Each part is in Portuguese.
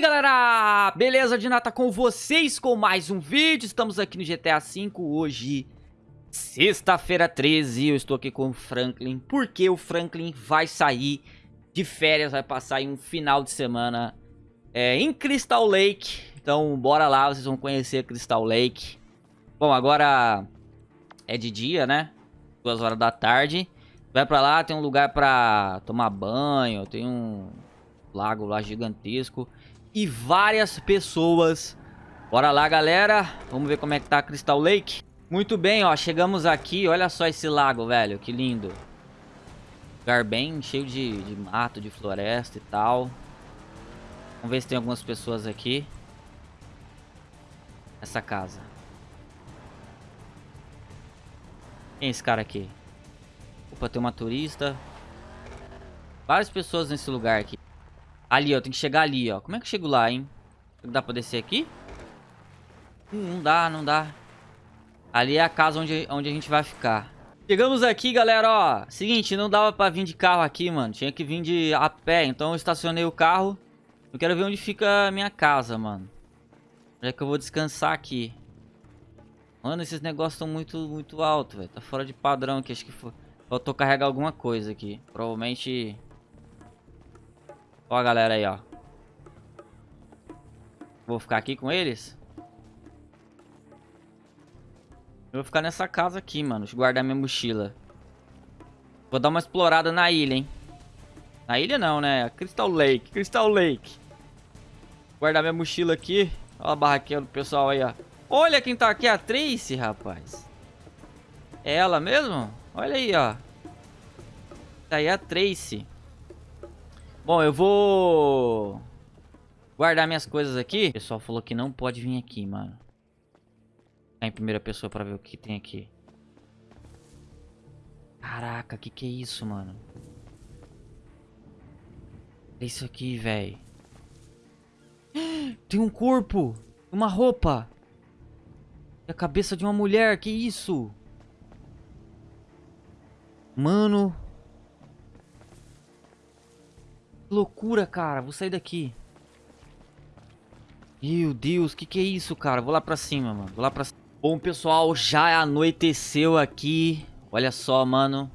aí galera, beleza? Dinata com vocês com mais um vídeo, estamos aqui no GTA V hoje, sexta-feira 13, eu estou aqui com o Franklin, porque o Franklin vai sair de férias, vai passar em um final de semana é, em Crystal Lake, então bora lá, vocês vão conhecer Crystal Lake. Bom, agora é de dia, né? Duas horas da tarde, vai pra lá, tem um lugar pra tomar banho, tem um lago lá gigantesco e várias pessoas. Bora lá, galera. Vamos ver como é que tá a Crystal Lake. Muito bem, ó. Chegamos aqui. Olha só esse lago, velho. Que lindo. Lugar bem cheio de, de mato, de floresta e tal. Vamos ver se tem algumas pessoas aqui. Essa casa. Quem é esse cara aqui? Opa, tem uma turista. Várias pessoas nesse lugar aqui. Ali, ó. Tem que chegar ali, ó. Como é que eu chego lá, hein? Dá pra descer aqui? Hum, não dá, não dá. Ali é a casa onde, onde a gente vai ficar. Chegamos aqui, galera, ó. Seguinte, não dava pra vir de carro aqui, mano. Tinha que vir de a pé. Então eu estacionei o carro. Eu quero ver onde fica a minha casa, mano. Já é que eu vou descansar aqui. Mano, esses negócios estão muito, muito altos, velho. Tá fora de padrão aqui. Acho que faltou carregar alguma coisa aqui. Provavelmente Ó a galera aí, ó. Vou ficar aqui com eles? Eu vou ficar nessa casa aqui, mano. Deixa eu guardar minha mochila. Vou dar uma explorada na ilha, hein. Na ilha não, né? Crystal Lake. Crystal Lake. Guardar minha mochila aqui. Ó a barraquinha do pessoal aí, ó. Olha quem tá aqui, a Tracy, rapaz. É ela mesmo? Olha aí, ó. Tá aí a Tracy. Bom, eu vou guardar minhas coisas aqui. O pessoal falou que não pode vir aqui, mano. Tá em primeira pessoa pra ver o que tem aqui. Caraca, que que é isso, mano? É isso aqui, velho. Tem um corpo. Uma roupa. E a cabeça de uma mulher. Que isso? Mano, loucura, cara. Vou sair daqui. Meu Deus, que que é isso, cara? Vou lá pra cima, mano. Vou lá pra cima. Bom, pessoal, já anoiteceu aqui. Olha só, mano.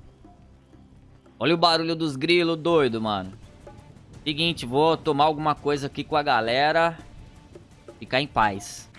Olha o barulho dos grilos, doido, mano. Seguinte, vou tomar alguma coisa aqui com a galera. Ficar em paz.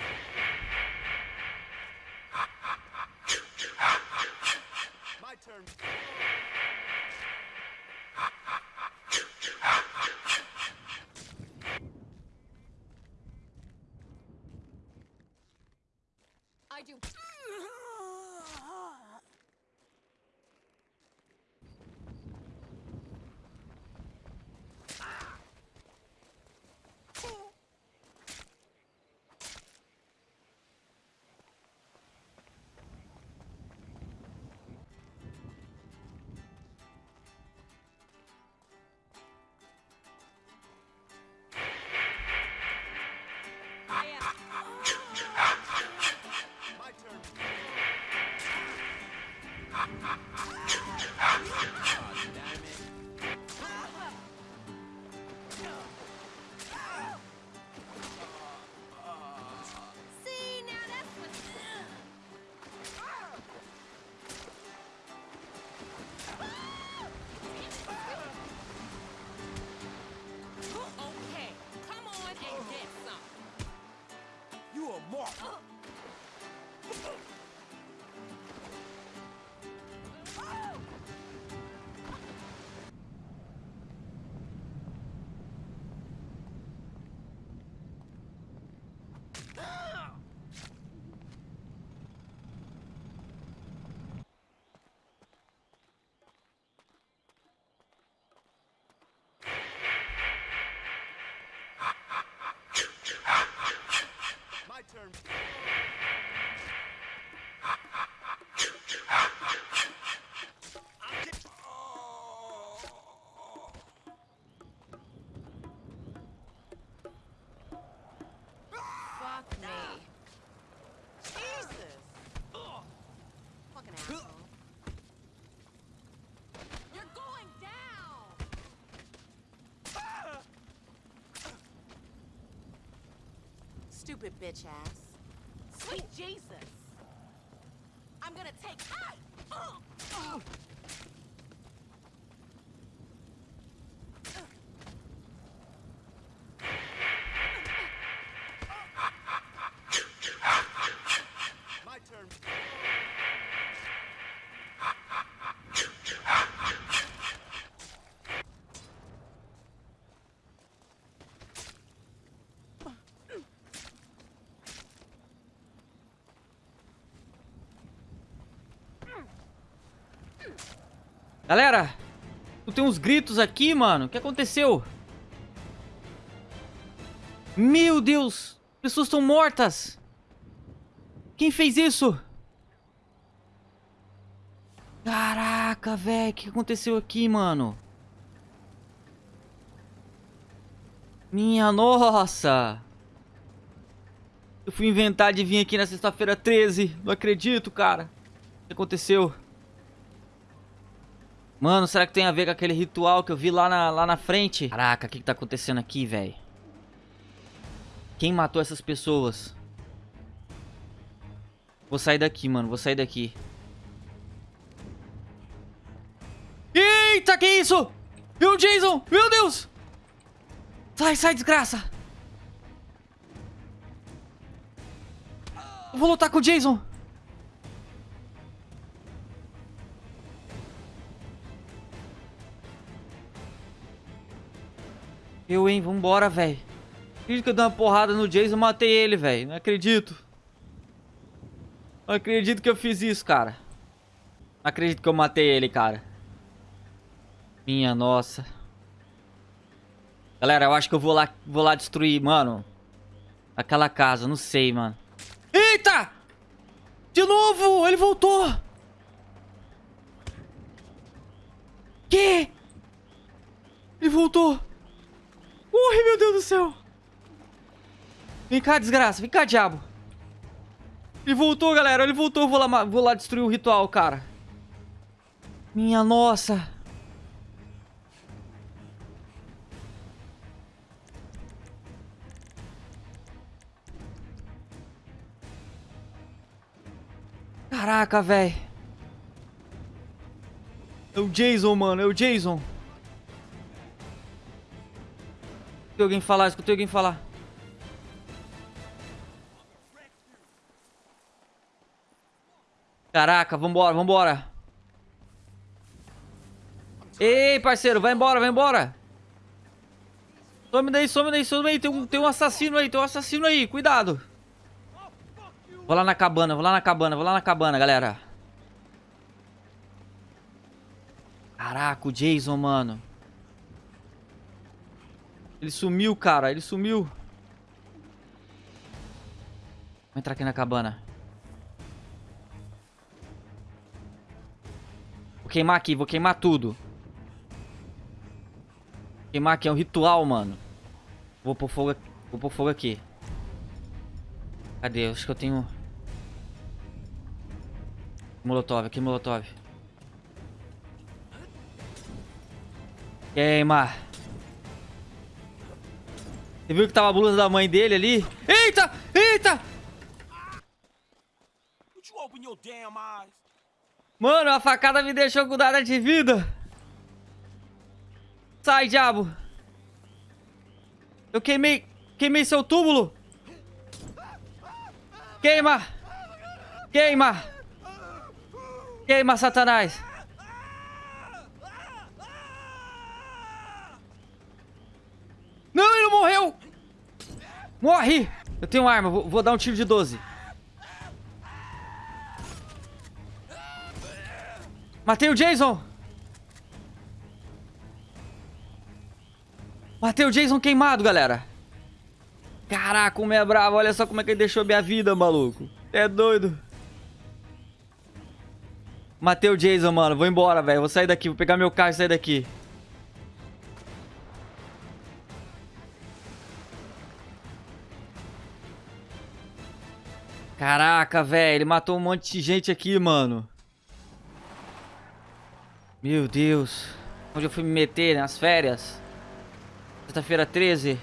Ah! stupid bitch ass. Sweet Jesus. I'm gonna take. Ah! Oh! My Galera, tem uns gritos aqui, mano. O que aconteceu? Meu Deus! Pessoas estão mortas! Quem fez isso? Caraca, velho. O que aconteceu aqui, mano? Minha nossa! Eu fui inventar de vir aqui na sexta-feira 13. Não acredito, cara. O que aconteceu? Mano, será que tem a ver com aquele ritual que eu vi lá na, lá na frente? Caraca, o que, que tá acontecendo aqui, velho? Quem matou essas pessoas? Vou sair daqui, mano. Vou sair daqui. Eita, que isso? E o Jason? Meu Deus! Sai, sai, desgraça! Vou lutar com o Jason. Eu, hein? Vambora, velho. Acredito que eu dei uma porrada no Jason e matei ele, velho. Não acredito. Não acredito que eu fiz isso, cara. Não acredito que eu matei ele, cara. Minha nossa. Galera, eu acho que eu vou lá, vou lá destruir, mano. Aquela casa, não sei, mano. Eita! De novo! Ele voltou! Que? Ele voltou! Corre, meu Deus do céu! Vem cá, desgraça. Vem cá, diabo. Ele voltou, galera. Ele voltou. Vou lá, vou lá destruir o ritual, cara. Minha nossa. Caraca, velho. É o Jason, mano. É o Jason. Escutei alguém falar, escutei alguém falar. Caraca, vambora, vambora. Ei, parceiro, vai embora, vai embora. Some daí, some daí, some daí. Tem um, tem um assassino aí, tem um assassino aí, cuidado. Vou lá na cabana, vou lá na cabana, vou lá na cabana, galera. Caraca, o Jason, mano. Ele sumiu, cara, ele sumiu. Vou entrar aqui na cabana. Vou queimar aqui, vou queimar tudo. Vou queimar aqui, é um ritual, mano. Vou pôr fogo, vou pôr fogo aqui. Cadê? Acho que eu tenho... Molotov, aqui molotov. Queima. Você viu que tava a blusa da mãe dele ali? Eita! Eita! Mano, a facada me deixou com nada de vida. Sai, diabo. Eu queimei... Queimei seu túmulo. Queima. Queima. Queima, satanás. Não, ele não morreu. Morre. Eu tenho arma, vou, vou dar um tiro de 12. Matei o Jason! Matei o Jason queimado, galera! Caraca, como é bravo! Olha só como é que ele deixou minha vida, maluco! É doido! Matei o Jason, mano. Vou embora, velho. Vou sair daqui. Vou pegar meu carro e sair daqui. Caraca, velho. Ele matou um monte de gente aqui, mano. Meu Deus. Onde eu fui me meter nas férias? Sexta-feira 13.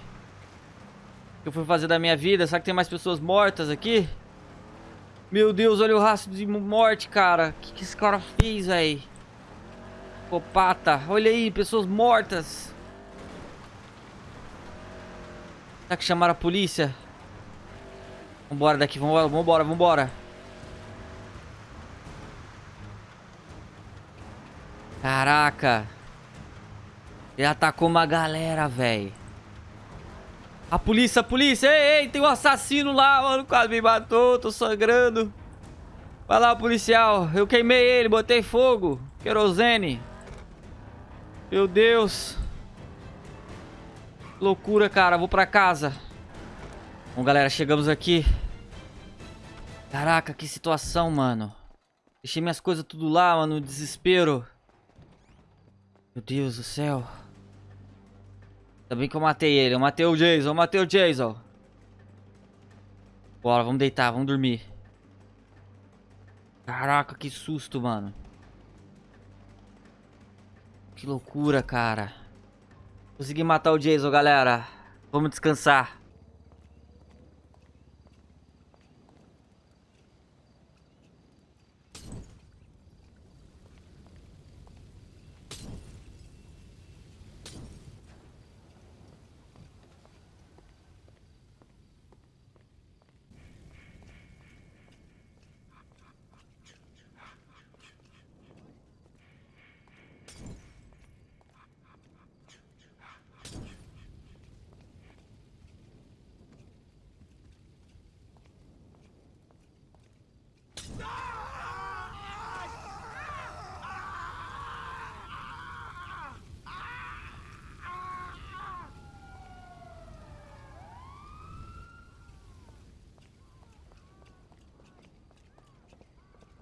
que eu fui fazer da minha vida? Será que tem mais pessoas mortas aqui? Meu Deus, olha o rastro de morte, cara. O que, que esse cara fez, velho? Copata. Olha aí, pessoas mortas. Será que chamaram a polícia? Vambora daqui, vambora, vambora, vambora. Caraca. Ele atacou uma galera, velho. A polícia, a polícia. Ei, ei, tem um assassino lá, mano. Quase me matou, tô sangrando. Vai lá, policial. Eu queimei ele, botei fogo. Querosene. Meu Deus. Loucura, cara. Vou pra casa. Bom, galera, chegamos aqui. Caraca, que situação, mano. Deixei minhas coisas tudo lá, mano. Desespero. Meu Deus do céu. Ainda bem que eu matei ele. Eu matei o Jason. Eu matei o Jason. Bora, vamos deitar. Vamos dormir. Caraca, que susto, mano. Que loucura, cara. Consegui matar o Jason, galera. Vamos descansar.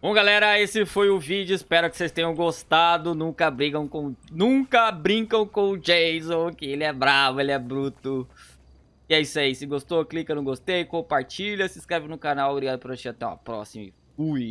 Bom, galera, esse foi o vídeo. Espero que vocês tenham gostado. Nunca brigam com... Nunca brincam com o Jason, que ele é bravo, ele é bruto. E é isso aí. Se gostou, clica no gostei, compartilha, se inscreve no canal. Obrigado por assistir. Até a próxima. Fui.